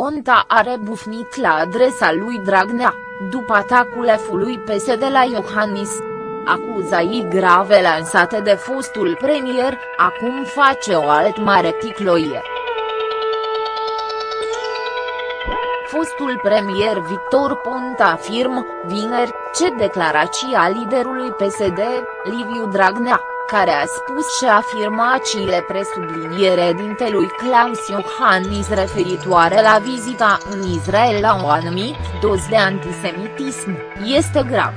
Ponta a rebufnit la adresa lui Dragnea, după atacul efului PSD la Iohannis. Acuzaii grave lansate de fostul premier, acum face o alt mare ticloie. Fostul premier Victor Ponta afirmă, vineri, ce declarația liderului PSD, Liviu Dragnea, care a spus și afirmațiile presubliniere dintelui Klaus Iohannis referitoare la vizita în Israel la o anumit doz de antisemitism, este grav.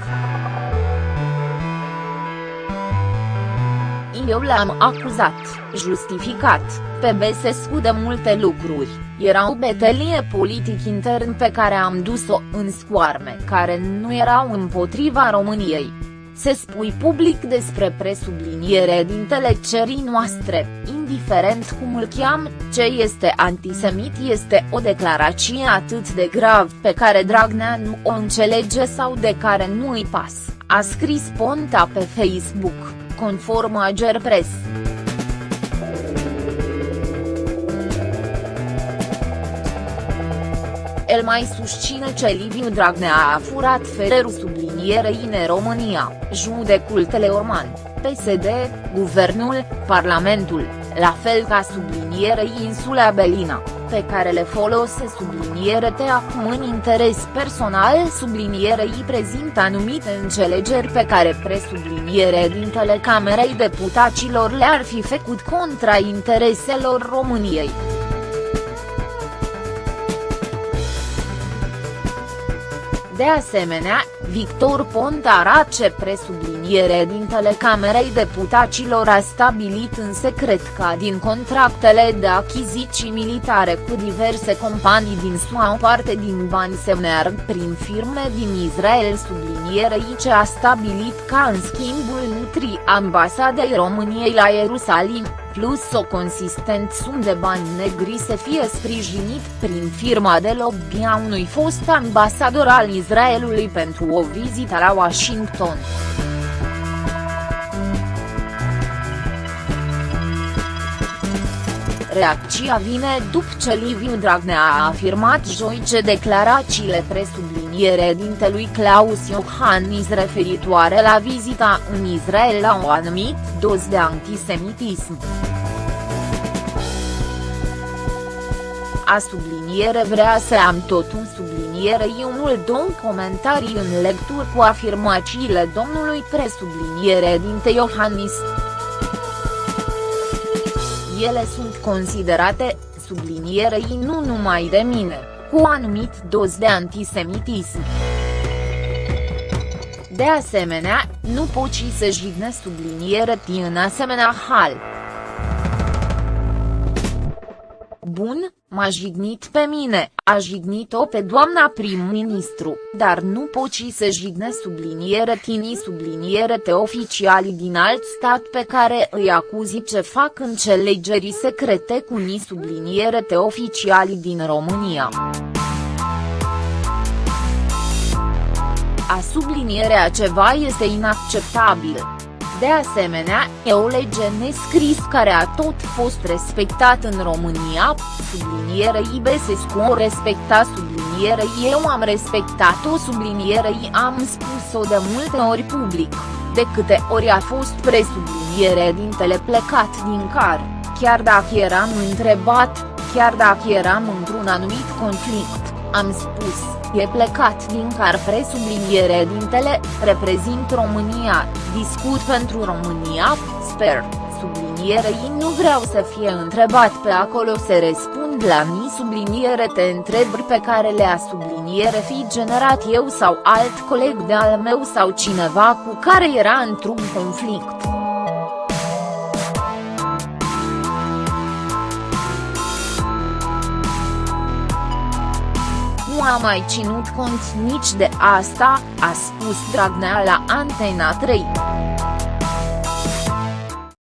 Eu l-am acuzat, justificat, pe Besescu de multe lucruri, era o betelie politic intern pe care am dus-o în scoarme care nu erau împotriva României. Se spui public despre presubliniere din telecerii noastre, indiferent cum îl cheam, ce este antisemit este o declarație atât de grav pe care Dragnea nu o înțelege sau de care nu îi pas, a scris Ponta pe Facebook, conform Agerpress. El mai susține ce Liviu Dragnea a furat fererul sublinierei în România, judecul Teleorman, PSD, Guvernul, Parlamentul, la fel ca sublinierei insula Belina, pe care le folose subliniere te acum în interes personal sublinierei prezintă anumite înțelegeri pe care presubliniere din telecamerei deputaților le-ar fi făcut contra intereselor României. De asemenea, Victor Ponta ce presubliniere din telecamerei deputaților a stabilit în secret ca din contractele de achiziții militare cu diverse companii din SUA o parte din bani se meargă prin firme din Israel sublinierei ce a stabilit ca în schimbul nutri ambasadei României la Ierusalim plus o consistent sum de bani negri să fie sprijinit prin firma de lobby a unui fost ambasador al Israelului pentru o vizită la Washington. Reacția vine după ce Liviu Dragnea a afirmat joi ce declarațiile presubliniere dintelui Claus Iohannis referitoare la vizita în Israel la o anumit doz de antisemitism. A subliniere vrea să am tot un subliniere unul două comentarii în lectură cu afirmațiile domnului presubliniere dinte Iohannis ele sunt considerate, sublinierei nu numai de mine, cu anumit doz de antisemitism. De asemenea, nu poți să jigne subliniere în asemenea hal. Bun, m-a jignit pe mine, a jignit-o pe doamna prim-ministru, dar nu poți să jigne subliniere tini subliniere te oficiali din alt stat pe care îi acuzi ce fac înțelegerii secrete cu ni subliniere te oficiali din România. A sublinierea ceva este inacceptabil. De asemenea, e o lege nescris care a tot fost respectat în România, sublinierei Besescu o respecta sublinierei eu am respectat-o sublinierei am spus-o de multe ori public, de câte ori a fost presubliniere dintele plecat din car, chiar dacă eram întrebat, chiar dacă eram într-un anumit conflict, am spus e plecat din car presubliniere dintele, reprezint România, discut pentru România, sper, sublinierei nu vreau să fie întrebat pe acolo să răspund la mi subliniere te întrebări pe care le-a subliniere fi generat eu sau alt coleg de al meu sau cineva cu care era într-un conflict. A mai ținut cont nici de asta, a spus Dragnea la Antena 3.